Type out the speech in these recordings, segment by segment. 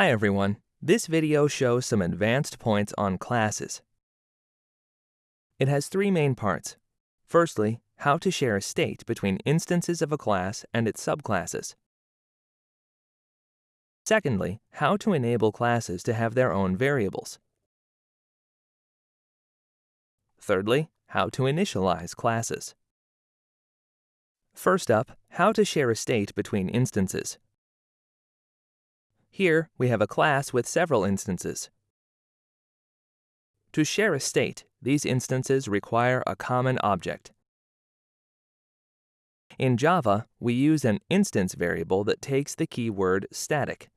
Hi everyone. This video shows some advanced points on classes. It has three main parts. Firstly, how to share a state between instances of a class and its subclasses. Secondly, how to enable classes to have their own variables. Thirdly, how to initialize classes. First up, how to share a state between instances. Here, we have a class with several instances. To share a state, these instances require a common object. In Java, we use an instance variable that takes the keyword static.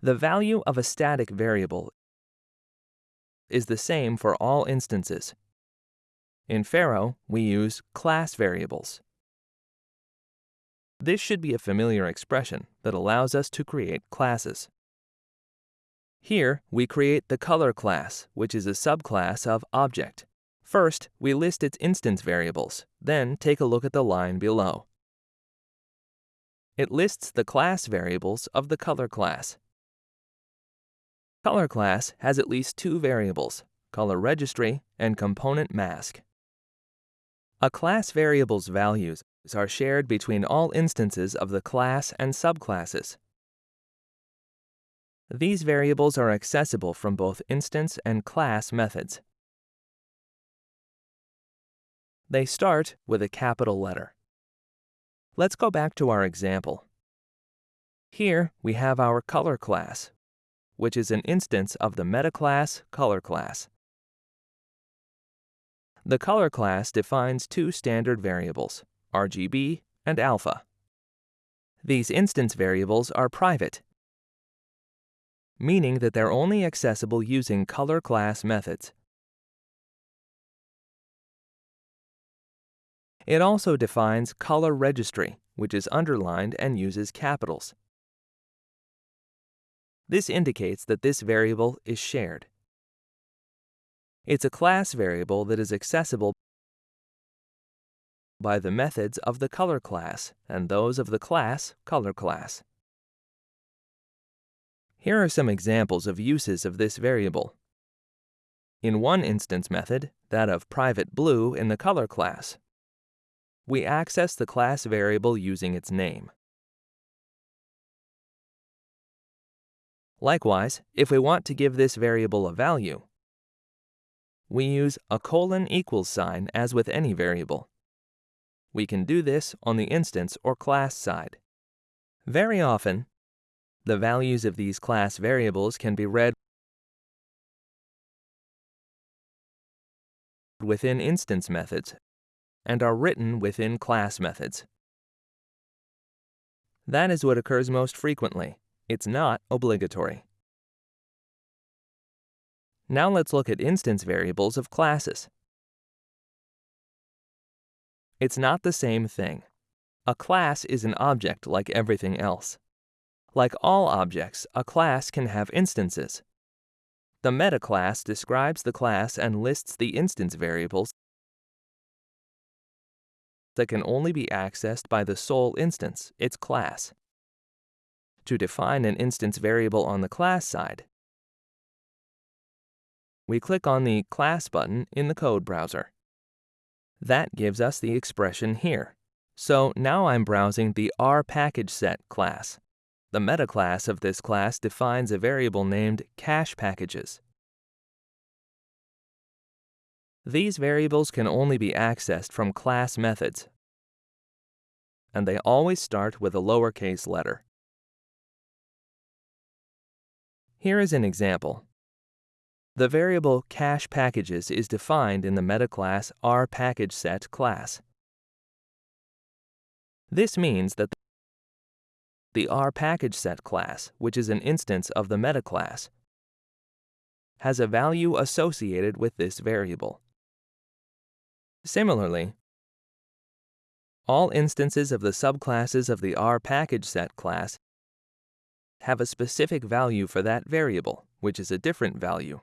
The value of a static variable is the same for all instances. In Pharo, we use class variables. This should be a familiar expression that allows us to create classes. Here, we create the color class, which is a subclass of object. First, we list its instance variables, then take a look at the line below. It lists the class variables of the color class. Color class has at least two variables, color registry and component mask. A class variable's values are shared between all instances of the class and subclasses. These variables are accessible from both instance and class methods. They start with a capital letter. Let's go back to our example. Here, we have our color class, which is an instance of the meta class color class. The color class defines two standard variables, RGB, and alpha. These instance variables are private, meaning that they're only accessible using color class methods. It also defines color registry, which is underlined and uses capitals. This indicates that this variable is shared. It's a class variable that is accessible by the methods of the color class and those of the class color class. Here are some examples of uses of this variable. In one instance method, that of private blue in the color class, we access the class variable using its name. Likewise, if we want to give this variable a value, we use a colon equals sign as with any variable. We can do this on the instance or class side. Very often, the values of these class variables can be read within instance methods and are written within class methods. That is what occurs most frequently. It's not obligatory. Now let's look at instance variables of classes. It's not the same thing. A class is an object like everything else. Like all objects, a class can have instances. The meta class describes the class and lists the instance variables that can only be accessed by the sole instance, its class. To define an instance variable on the class side, we click on the Class button in the code browser. That gives us the expression here. So now I'm browsing the rPackageSet class. The meta class of this class defines a variable named cache packages. These variables can only be accessed from class methods, and they always start with a lowercase letter. Here is an example. The variable cache packages is defined in the meta class rPackageSet class. This means that the rPackageSet class, which is an instance of the meta class, has a value associated with this variable. Similarly, all instances of the subclasses of the rPackageSet class have a specific value for that variable, which is a different value.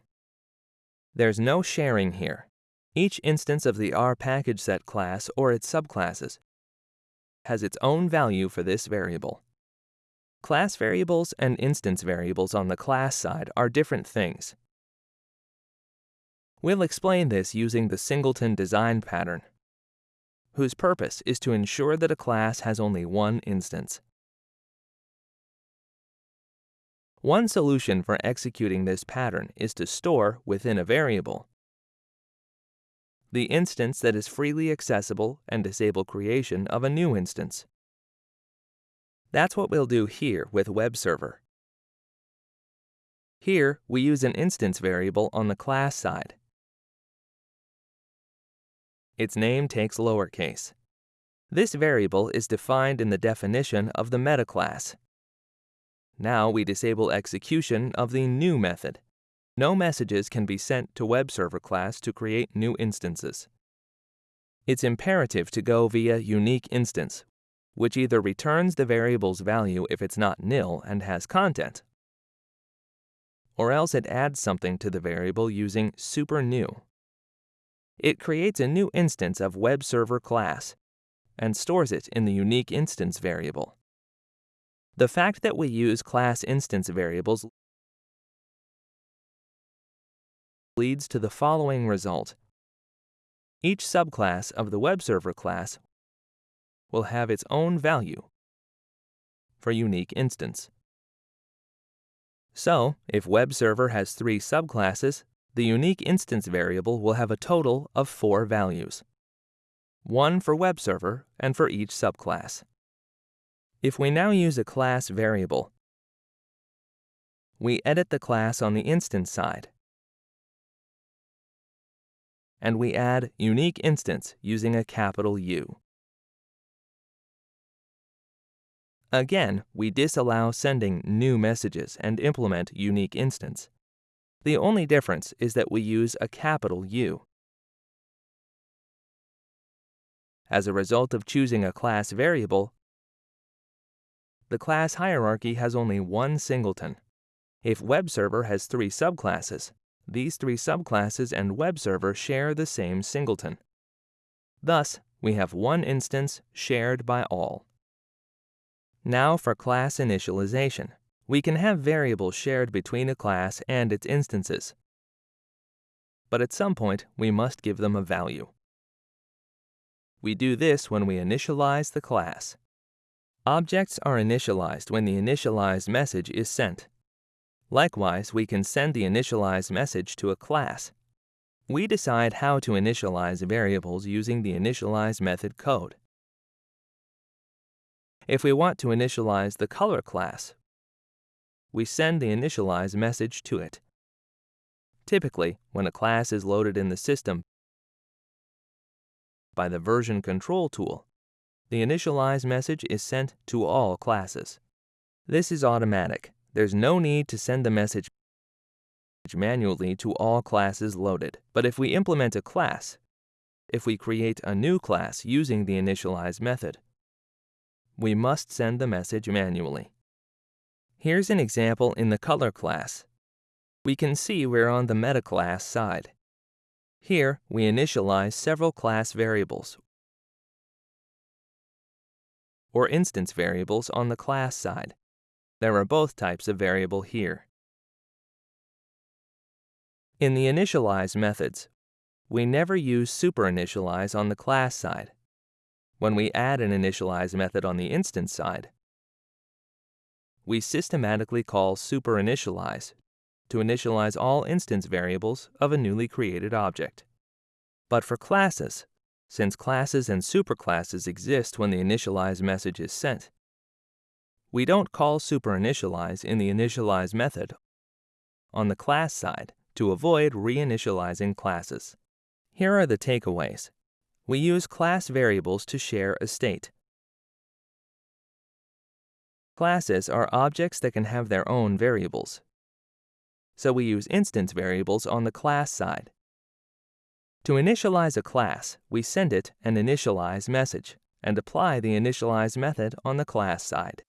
There's no sharing here. Each instance of the rPackageSet class or its subclasses has its own value for this variable. Class variables and instance variables on the class side are different things. We'll explain this using the singleton design pattern, whose purpose is to ensure that a class has only one instance. One solution for executing this pattern is to store within a variable the instance that is freely accessible and disable creation of a new instance. That's what we'll do here with Web Server. Here, we use an instance variable on the class side. Its name takes lowercase. This variable is defined in the definition of the meta class. Now we disable execution of the new method. No messages can be sent to web server class to create new instances. It's imperative to go via unique instance, which either returns the variable's value if it's not nil and has content, or else it adds something to the variable using super new. It creates a new instance of web server class and stores it in the unique instance variable. The fact that we use class instance variables leads to the following result. Each subclass of the web server class will have its own value for unique instance. So, if web server has three subclasses, the unique instance variable will have a total of four values, one for web server and for each subclass. If we now use a class variable, we edit the class on the instance side and we add unique instance using a capital U. Again, we disallow sending new messages and implement unique instance. The only difference is that we use a capital U. As a result of choosing a class variable, the class hierarchy has only one singleton. If web server has three subclasses, these three subclasses and web server share the same singleton. Thus, we have one instance shared by all. Now for class initialization. We can have variables shared between a class and its instances. But at some point, we must give them a value. We do this when we initialize the class. Objects are initialized when the initialized message is sent. Likewise, we can send the initialized message to a class. We decide how to initialize variables using the initialize method code. If we want to initialize the color class, we send the initialize message to it. Typically, when a class is loaded in the system by the version control tool, the initialize message is sent to all classes. This is automatic, there's no need to send the message manually to all classes loaded. But if we implement a class, if we create a new class using the initialize method, we must send the message manually. Here's an example in the color class. We can see we're on the meta class side. Here, we initialize several class variables or instance variables on the class side. There are both types of variable here. In the initialize methods, we never use superinitialize on the class side. When we add an initialize method on the instance side, we systematically call superinitialize to initialize all instance variables of a newly created object. But for classes, since classes and superclasses exist when the initialize message is sent, we don't call superinitialize in the initialize method on the class side to avoid reinitializing classes. Here are the takeaways. We use class variables to share a state. Classes are objects that can have their own variables. So we use instance variables on the class side. To initialize a class, we send it an initialize message and apply the initialize method on the class side.